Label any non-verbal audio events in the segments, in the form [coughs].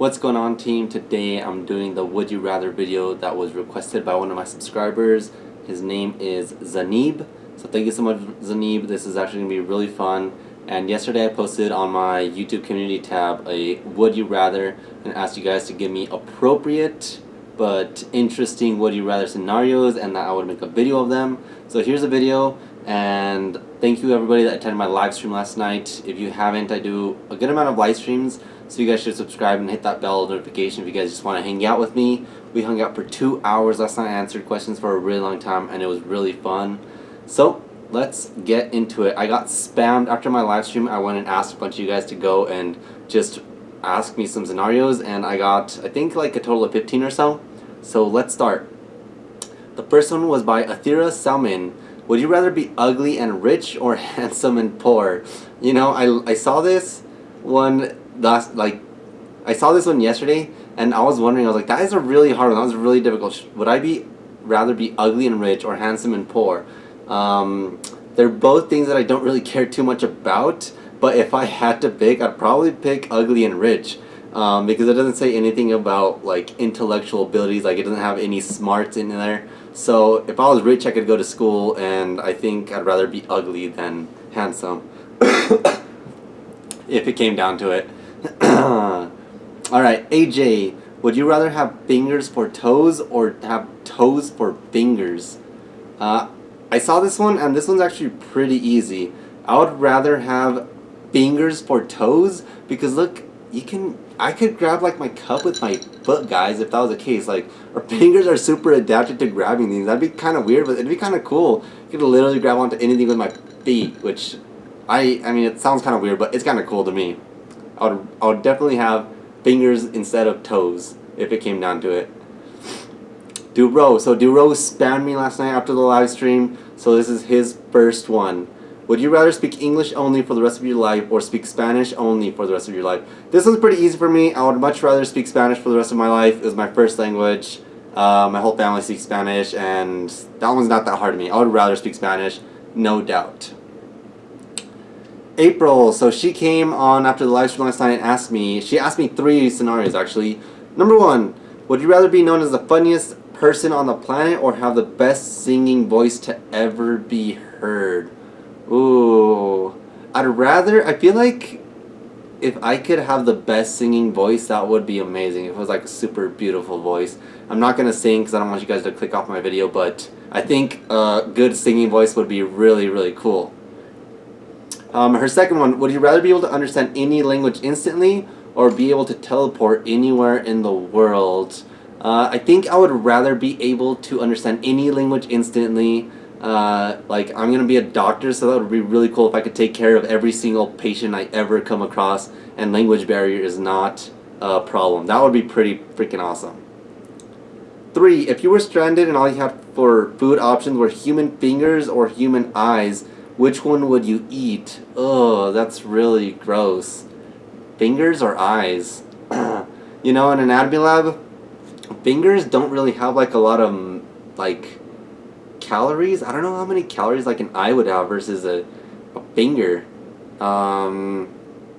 What's going on team? Today I'm doing the would you rather video that was requested by one of my subscribers. His name is Zanib. So thank you so much Zanib. This is actually going to be really fun. And yesterday I posted on my YouTube community tab a would you rather and asked you guys to give me appropriate but interesting would you rather scenarios and that I would make a video of them. So here's a video and thank you everybody that attended my live stream last night. If you haven't, I do a good amount of live streams so you guys should subscribe and hit that bell notification if you guys just want to hang out with me. We hung out for two hours last night. I answered questions for a really long time and it was really fun. So let's get into it. I got spammed after my live stream. I went and asked a bunch of you guys to go and just ask me some scenarios and I got I think like a total of 15 or so. So let's start. The first one was by Athira Salman. Would you rather be ugly and rich or [laughs] handsome and poor? You know, I, I saw this one last like I saw this one yesterday and I was wondering I was like that is a really hard one. That was really difficult. Would I be rather be ugly and rich or handsome and poor? Um, they're both things that I don't really care too much about but if I had to pick I'd probably pick ugly and rich um, because it doesn't say anything about like intellectual abilities like it doesn't have any smarts in there. So if I was rich I could go to school and I think I'd rather be ugly than handsome. [coughs] If it came down to it [clears throat] Alright, AJ, would you rather have fingers for toes or have toes for fingers? Uh, I saw this one and this one's actually pretty easy. I would rather have fingers for toes because look, you can, I could grab like my cup with my foot guys if that was the case. Like, our [laughs] fingers are super adapted to grabbing things. That'd be kind of weird, but it'd be kind of cool. You could literally grab onto anything with my feet, which I, I mean, it sounds kind of weird, but it's kind of cool to me. I would, I definitely have fingers instead of toes if it came down to it. Duro. So Duro spammed me last night after the live stream, so this is his first one. Would you rather speak English only for the rest of your life or speak Spanish only for the rest of your life? This one's pretty easy for me. I would much rather speak Spanish for the rest of my life. It was my first language. Uh, my whole family speaks Spanish, and that one's not that hard to me. I would rather speak Spanish, no doubt. April, so she came on after the live stream last night and asked me, she asked me three scenarios actually. Number one, would you rather be known as the funniest person on the planet or have the best singing voice to ever be heard? Ooh, I'd rather, I feel like if I could have the best singing voice, that would be amazing. If it was like a super beautiful voice. I'm not going to sing because I don't want you guys to click off my video, but I think a good singing voice would be really, really cool. Um, her second one, would you rather be able to understand any language instantly or be able to teleport anywhere in the world? Uh, I think I would rather be able to understand any language instantly. Uh, like, I'm going to be a doctor, so that would be really cool if I could take care of every single patient I ever come across, and language barrier is not a problem. That would be pretty freaking awesome. Three, if you were stranded and all you had for food options were human fingers or human eyes, which one would you eat? Oh, that's really gross. Fingers or eyes? [clears throat] you know, in anatomy lab, fingers don't really have like a lot of like calories. I don't know how many calories like an eye would have versus a, a finger. Um,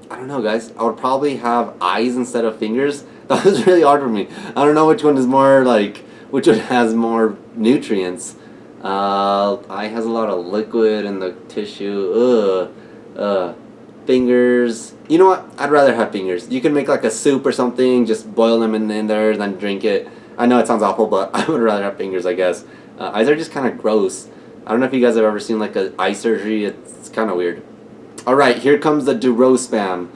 I don't know guys. I would probably have eyes instead of fingers. [laughs] That was really hard for me. I don't know which one is more like, which one has more nutrients. Uh, eye has a lot of liquid in the tissue. Ugh. Uh, fingers. You know what? I'd rather have fingers. You can make like a soup or something, just boil them in, in there, and then drink it. I know it sounds awful, but [laughs] I would rather have fingers, I guess. Uh, eyes are just kind of gross. I don't know if you guys have ever seen like an eye surgery. It's kind of weird. Alright, here comes the Duro spam.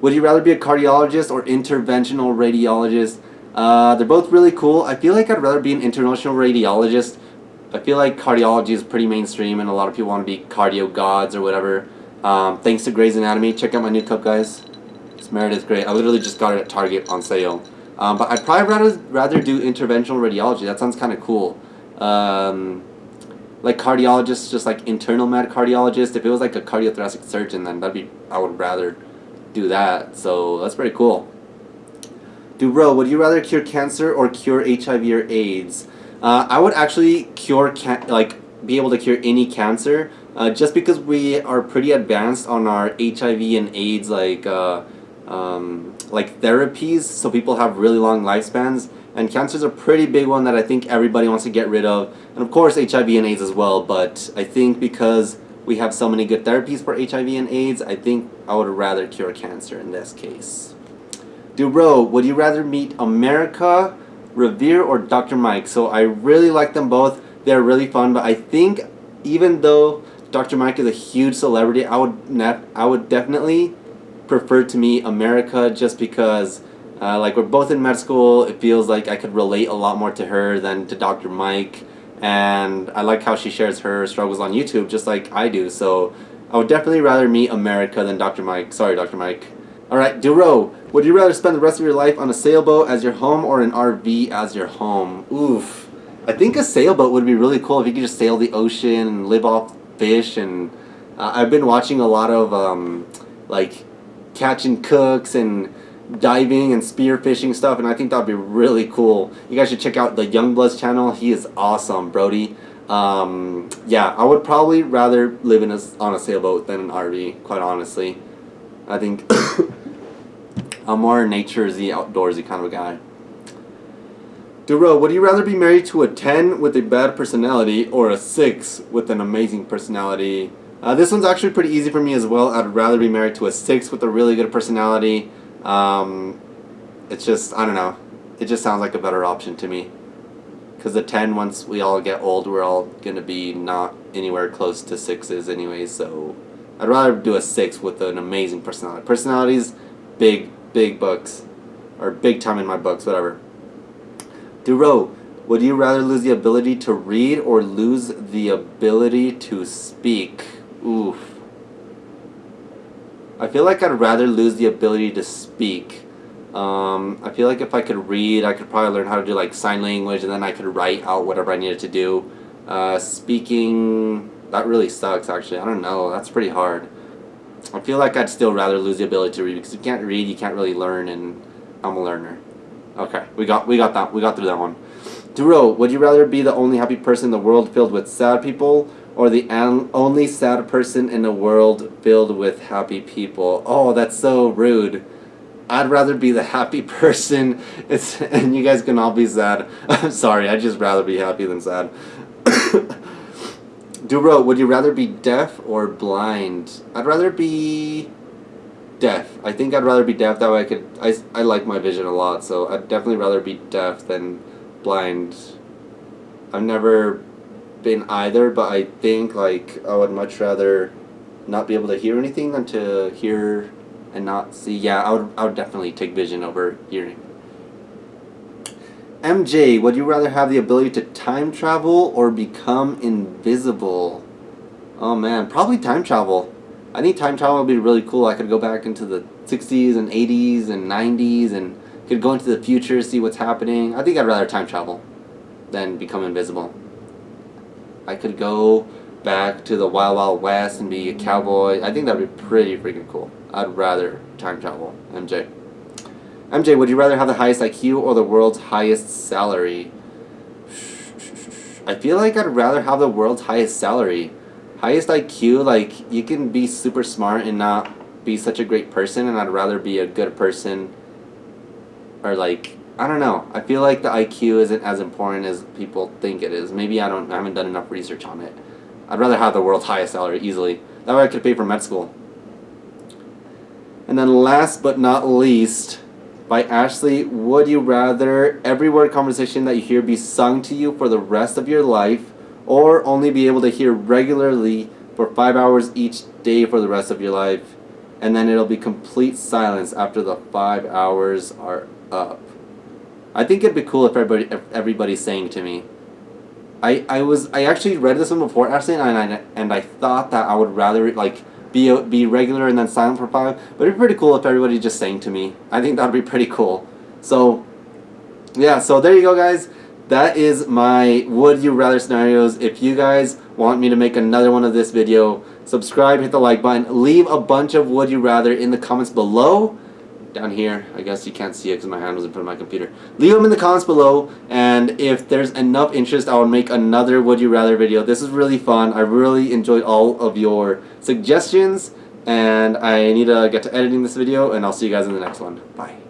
Would you rather be a cardiologist or interventional radiologist? Uh, they're both really cool. I feel like I'd rather be an interventional radiologist I feel like cardiology is pretty mainstream and a lot of people want to be cardio gods or whatever. Um, thanks to Grey's Anatomy. Check out my new cup, guys. It's Meredith Grey. I literally just got it at Target on sale. Um, but I'd probably rather, rather do interventional radiology. That sounds kind of cool. Um, like cardiologists, just like internal med cardiologists. If it was like a cardiothoracic surgeon, then that'd be, I would rather do that. So that's pretty cool. Duro, would you rather cure cancer or cure HIV or AIDS? Uh, I would actually cure like be able to cure any cancer uh, just because we are pretty advanced on our HIV and AIDS like uh, um, like therapies so people have really long lifespans. And cancer is a pretty big one that I think everybody wants to get rid of. And of course, HIV and AIDS as well. But I think because we have so many good therapies for HIV and AIDS, I think I would rather cure cancer in this case. Duro, would you rather meet America, Revere, or Dr. Mike? So I really like them both. They're really fun, but I think even though Dr. Mike is a huge celebrity, I would I would definitely prefer to meet America just because uh, like we're both in med school. It feels like I could relate a lot more to her than to Dr. Mike, and I like how she shares her struggles on YouTube just like I do. So I would definitely rather meet America than Dr. Mike. Sorry, Dr. Mike. All right, Duro. Would you rather spend the rest of your life on a sailboat as your home or an RV as your home? Oof. I think a sailboat would be really cool if you could just sail the ocean and live off fish. And uh, I've been watching a lot of um, like catching cooks and diving and spearfishing stuff, and I think that'd be really cool. You guys should check out the Youngbloods channel. He is awesome, Brody. Um, yeah, I would probably rather live in a, on a sailboat than an RV, quite honestly. I think [coughs] [coughs] I'm more naturesy, outdoorsy kind of a guy. Duro, would you rather be married to a 10 with a bad personality or a 6 with an amazing personality? Uh, this one's actually pretty easy for me as well. I'd rather be married to a 6 with a really good personality. Um, it's just, I don't know. It just sounds like a better option to me. Because the 10, once we all get old, we're all going to be not anywhere close to 6s anyways. So I'd rather do a 6 with an amazing personality. Personalities, big, big books. Or big time in my books, whatever. Duro, would you rather lose the ability to read or lose the ability to speak? Oof. I feel like I'd rather lose the ability to speak. Um, I feel like if I could read, I could probably learn how to do like sign language and then I could write out whatever I needed to do. Uh, speaking, that really sucks actually. I don't know, that's pretty hard. I feel like I'd still rather lose the ability to read because you can't read, you can't really learn, and I'm a learner. Okay, we got we got that we got through that one. Duro, would you rather be the only happy person in the world filled with sad people, or the only sad person in a world filled with happy people. Oh, that's so rude. I'd rather be the happy [laughs] person, it's, and you guys can all be sad. [laughs] I'm sorry, I'd just rather be happy than sad. [coughs] Duro, would you rather be deaf or blind? I'd rather be deaf. I think I'd rather be deaf. That way I could. I, I like my vision a lot, so I'd definitely rather be deaf than blind. I've never been either, but I think like I would much rather not be able to hear anything than to hear and not see. Yeah, I would, I would definitely take vision over hearing. MJ, would you rather have the ability to time travel or become invisible? Oh man, probably time travel. I think time travel would be really cool. I could go back into the 60s and 80s and 90s and could go into the future, see what's happening. I think I'd rather time travel than become invisible. I could go back to the Wild Wild West and be a cowboy. I think that'd be pretty freaking cool. I'd rather time travel. MJ. MJ, would you rather have the highest IQ or the world's highest salary? I feel like I'd rather have the world's highest salary. Highest IQ, like, you can be super smart and not be such a great person, and I'd rather be a good person or, like, I don't know. I feel like the IQ isn't as important as people think it is. Maybe I don't. I haven't done enough research on it. I'd rather have the world's highest salary easily. That way I could pay for med school. And then last but not least, by Ashley, would you rather every word conversation that you hear be sung to you for the rest of your life, or only be able to hear regularly for five hours each day for the rest of your life, and then it'll be complete silence after the five hours are up? I think it'd be cool if everybody if everybody's saying to me. I I was I actually read this one before Ashley and I and I thought that I would rather like be be regular and then silent for five, but it'd be pretty cool if everybody just sang to me. I think that'd be pretty cool. So yeah, so there you go guys. That is my would you rather scenarios. If you guys want me to make another one of this video, subscribe, hit the like button, leave a bunch of would you rather in the comments below down here. I guess you can't see it because my hand was in front of my computer. Leave them in the comments below, and if there's enough interest, I will make another Would You Rather video. This is really fun. I really enjoyed all of your suggestions, And I need to get to editing this video, and I'll see you guys in the next one. Bye.